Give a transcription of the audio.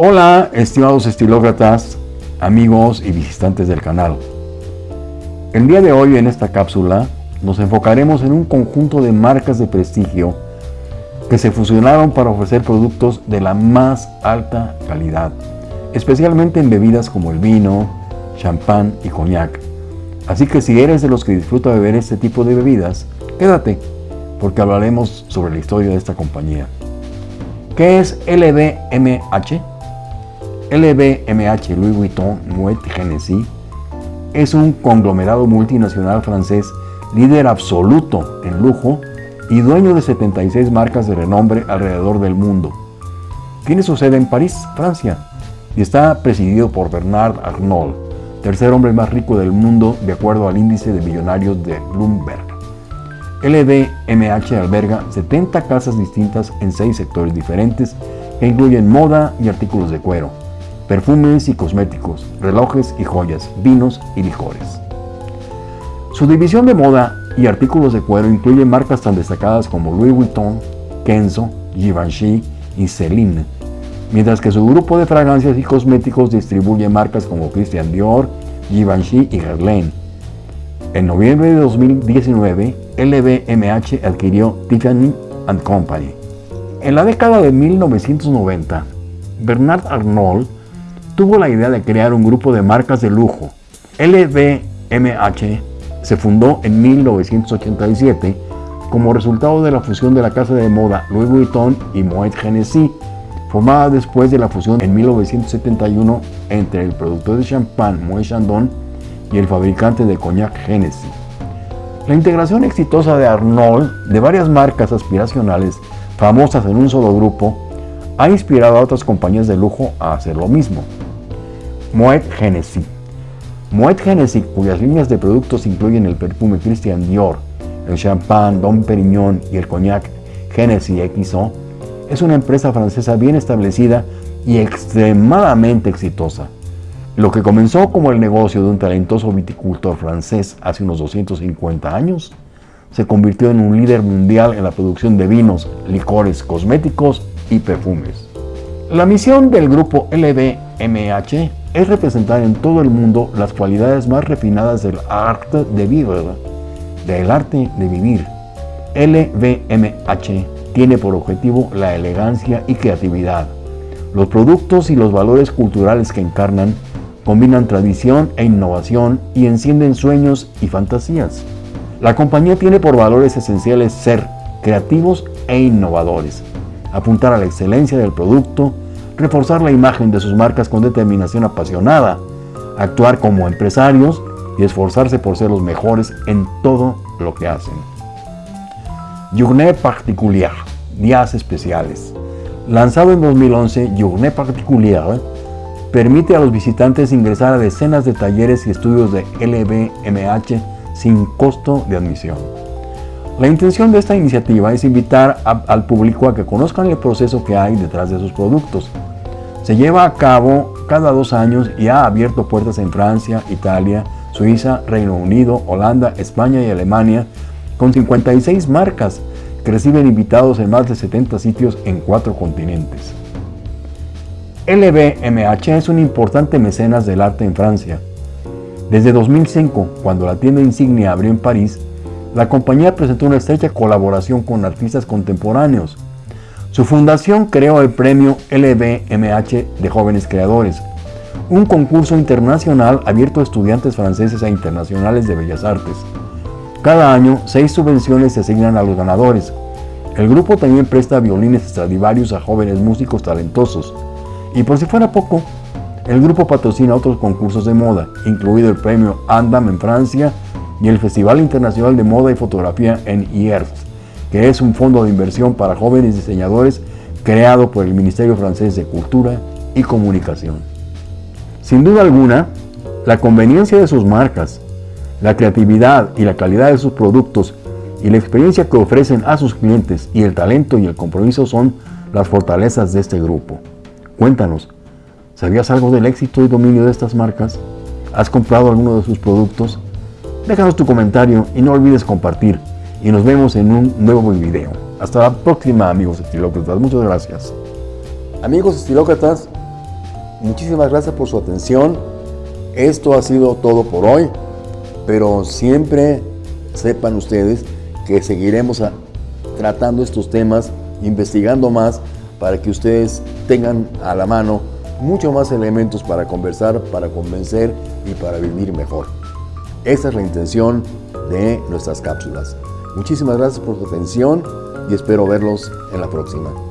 Hola, estimados estilócratas, amigos y visitantes del canal. El día de hoy en esta cápsula nos enfocaremos en un conjunto de marcas de prestigio que se fusionaron para ofrecer productos de la más alta calidad, especialmente en bebidas como el vino, champán y coñac. Así que si eres de los que disfruta beber este tipo de bebidas, quédate, porque hablaremos sobre la historia de esta compañía. ¿Qué es LVMH? LVMH Louis Vuitton Moet Hennessy es un conglomerado multinacional francés líder absoluto en lujo y dueño de 76 marcas de renombre alrededor del mundo. Tiene su sede en París, Francia, y está presidido por Bernard Arnault, tercer hombre más rico del mundo de acuerdo al índice de millonarios de Bloomberg. LVMH alberga 70 casas distintas en 6 sectores diferentes que incluyen moda y artículos de cuero, perfumes y cosméticos, relojes y joyas, vinos y licores. Su división de moda y artículos de cuero incluye marcas tan destacadas como Louis Vuitton, Kenzo, Givenchy y Celine, mientras que su grupo de fragancias y cosméticos distribuye marcas como Christian Dior, Givenchy y Guerlain. En noviembre de 2019, LVMH adquirió Tiffany Company. En la década de 1990, Bernard Arnault tuvo la idea de crear un grupo de marcas de lujo. LVMH se fundó en 1987 como resultado de la fusión de la casa de moda Louis Vuitton y Moet Hennessy, formada después de la fusión en 1971 entre el productor de champán Moet Chandon y el fabricante de coñac Hennessy. La integración exitosa de Arnold de varias marcas aspiracionales famosas en un solo grupo ha inspirado a otras compañías de lujo a hacer lo mismo. Moet Hennessy. Moet Hennessy, cuyas líneas de productos incluyen el perfume Christian Dior, el champán Dom Perignon y el cognac Hennessy XO, es una empresa francesa bien establecida y extremadamente exitosa. Lo que comenzó como el negocio de un talentoso viticultor francés hace unos 250 años, se convirtió en un líder mundial en la producción de vinos, licores, cosméticos y perfumes. La misión del grupo LVMH es representar en todo el mundo las cualidades más refinadas del arte de vivir, del arte de vivir. LVMH tiene por objetivo la elegancia y creatividad. Los productos y los valores culturales que encarnan combinan tradición e innovación y encienden sueños y fantasías. La compañía tiene por valores esenciales ser creativos e innovadores, apuntar a la excelencia del producto, reforzar la imagen de sus marcas con determinación apasionada, actuar como empresarios y esforzarse por ser los mejores en todo lo que hacen. Journée Particulière, días especiales. Lanzado en 2011, Journée Particulière permite a los visitantes ingresar a decenas de talleres y estudios de LVMH sin costo de admisión. La intención de esta iniciativa es invitar al público a que conozcan el proceso que hay detrás de sus productos, se lleva a cabo cada dos años y ha abierto puertas en Francia, Italia, Suiza, Reino Unido, Holanda, España y Alemania, con 56 marcas que reciben invitados en más de 70 sitios en cuatro continentes. LVMH es un importante mecenas del arte en Francia. Desde 2005, cuando la tienda insignia abrió en París, la compañía presentó una estrecha colaboración con artistas contemporáneos, su fundación creó el premio LVMH de Jóvenes Creadores, un concurso internacional abierto a estudiantes franceses e internacionales de bellas artes. Cada año, seis subvenciones se asignan a los ganadores. El grupo también presta violines Stradivarius a jóvenes músicos talentosos. Y por si fuera poco, el grupo patrocina otros concursos de moda, incluido el premio Andam en Francia y el Festival Internacional de Moda y Fotografía en Hierro que es un fondo de inversión para jóvenes diseñadores creado por el Ministerio Francés de Cultura y Comunicación. Sin duda alguna, la conveniencia de sus marcas, la creatividad y la calidad de sus productos y la experiencia que ofrecen a sus clientes y el talento y el compromiso son las fortalezas de este grupo. Cuéntanos, ¿sabías algo del éxito y dominio de estas marcas? ¿Has comprado alguno de sus productos? Déjanos tu comentario y no olvides compartir y nos vemos en un nuevo video. Hasta la próxima amigos estilócratas, muchas gracias. Amigos estilócratas, Muchísimas gracias por su atención. Esto ha sido todo por hoy, pero siempre sepan ustedes que seguiremos tratando estos temas, investigando más, para que ustedes tengan a la mano mucho más elementos para conversar, para convencer y para vivir mejor. Esa es la intención de nuestras cápsulas. Muchísimas gracias por su atención y espero verlos en la próxima.